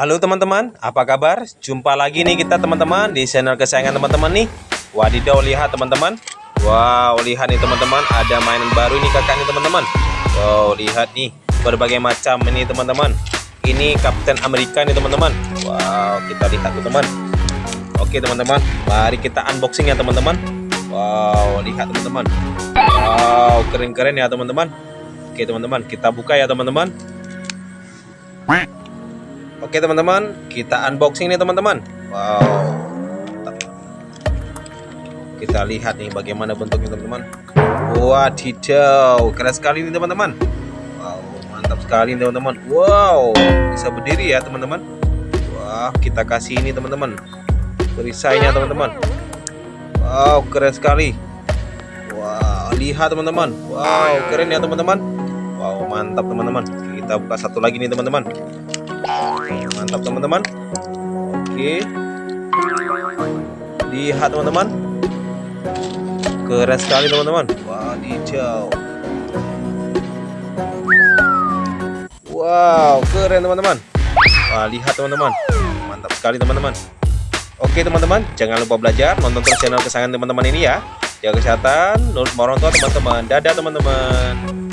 Halo teman-teman, apa kabar? Jumpa lagi nih kita teman-teman di channel kesayangan teman-teman nih. Wadidaw lihat teman-teman. Wow lihat nih teman-teman ada mainan baru nih kakak nih teman-teman. Wow lihat nih berbagai macam ini teman-teman. Ini Kapten Amerika nih teman-teman. Wow kita lihat teman-teman Oke teman-teman mari kita unboxing ya teman-teman. Wow lihat teman-teman. Wow keren-keren ya teman-teman. Oke teman-teman kita buka ya teman-teman Oke teman-teman, kita unboxing nih teman-teman. Wow. Kita lihat nih bagaimana bentuknya teman-teman. Wadidaw, keren sekali nih teman-teman. Wow, mantap sekali nih teman-teman. Wow, bisa berdiri ya teman-teman. Wah, kita kasih ini teman-teman. Perisainya teman-teman. Wow, keren sekali. Wow, lihat teman-teman. Wow, keren ya teman-teman. Wow, mantap teman-teman. Kita buka satu lagi nih teman-teman mantap teman-teman. Oke. Lihat teman-teman. Keren sekali teman-teman. Wadidaw wow keren teman-teman. Wah lihat teman-teman. Mantap sekali teman-teman. Oke teman-teman. Jangan lupa belajar nonton channel kesayangan teman-teman ini ya. Jaga kesehatan nurut tua teman-teman. Dadah teman-teman